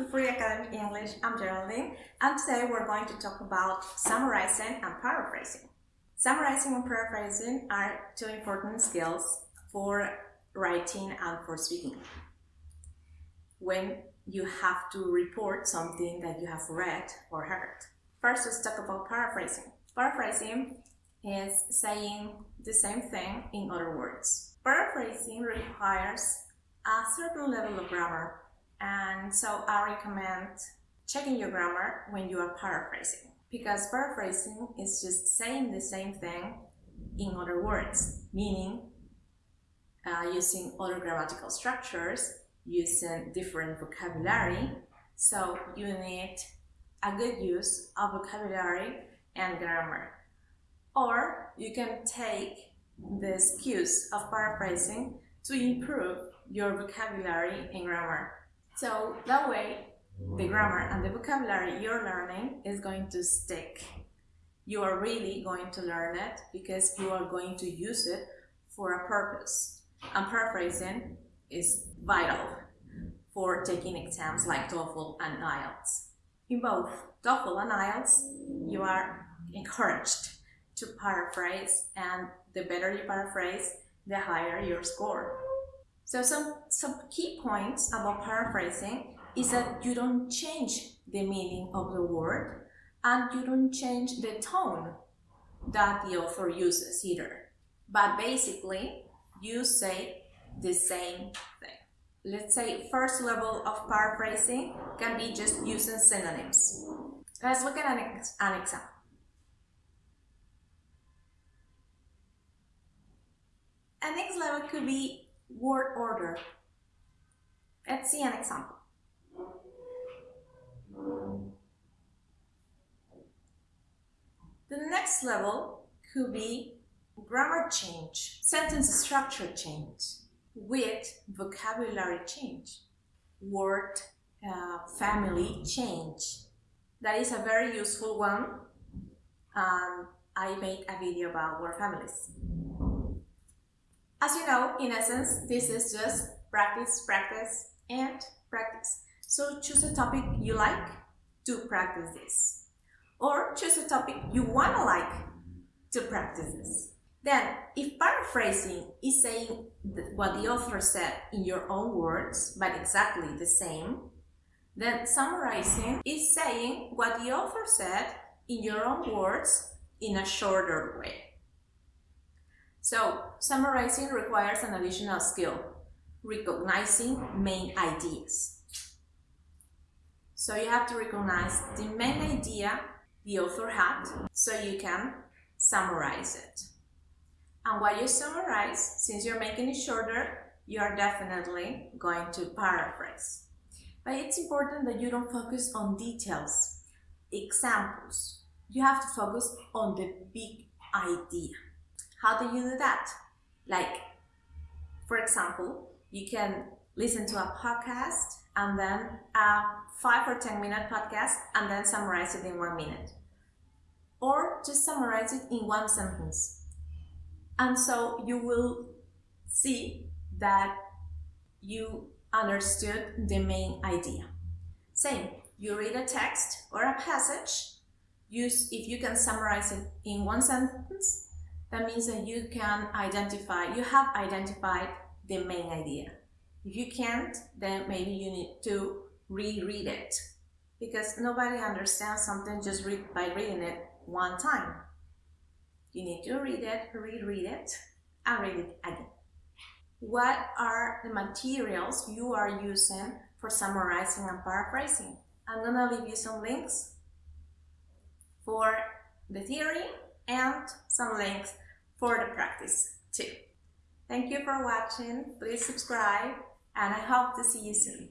to Free Academy English. I'm Geraldine, and today we're going to talk about summarizing and paraphrasing. Summarizing and paraphrasing are two important skills for writing and for speaking. When you have to report something that you have read or heard. First, let's talk about paraphrasing. Paraphrasing is saying the same thing in other words. Paraphrasing requires a certain level of grammar and so I recommend checking your grammar when you are paraphrasing because paraphrasing is just saying the same thing in other words, meaning uh, using other grammatical structures, using different vocabulary. So you need a good use of vocabulary and grammar. Or you can take the skills of paraphrasing to improve your vocabulary and grammar. So that way, the grammar and the vocabulary you're learning is going to stick. You are really going to learn it because you are going to use it for a purpose. And paraphrasing is vital for taking exams like TOEFL and IELTS. In both TOEFL and IELTS, you are encouraged to paraphrase and the better you paraphrase, the higher your score. So some, some key points about paraphrasing is that you don't change the meaning of the word and you don't change the tone that the author uses either. But basically, you say the same thing. Let's say first level of paraphrasing can be just using synonyms. Let's look at an, ex an example. Next level could be word order. Let's see an example. The next level could be grammar change, sentence structure change with vocabulary change, word uh, family change. That is a very useful one. Um, I made a video about word families. As you know, in essence, this is just practice, practice, and practice. So choose a topic you like to practice this. Or choose a topic you want to like to practice this. Then, if paraphrasing is saying what the author said in your own words, but exactly the same, then summarizing is saying what the author said in your own words in a shorter way. So, summarizing requires an additional skill, recognizing main ideas. So you have to recognize the main idea the author had so you can summarize it. And while you summarize, since you're making it shorter, you are definitely going to paraphrase. But it's important that you don't focus on details, examples. You have to focus on the big idea. How do you do that? Like, for example, you can listen to a podcast and then a five or 10 minute podcast and then summarize it in one minute. Or just summarize it in one sentence. And so you will see that you understood the main idea. Same, you read a text or a passage, use if you can summarize it in one sentence, that means that you can identify, you have identified the main idea. If you can't, then maybe you need to reread it because nobody understands something just read by reading it one time. You need to read it, reread it, and read it again. What are the materials you are using for summarizing and paraphrasing? I'm gonna leave you some links for the theory and some links for the practice too. Thank you for watching, please subscribe and I hope to see you soon.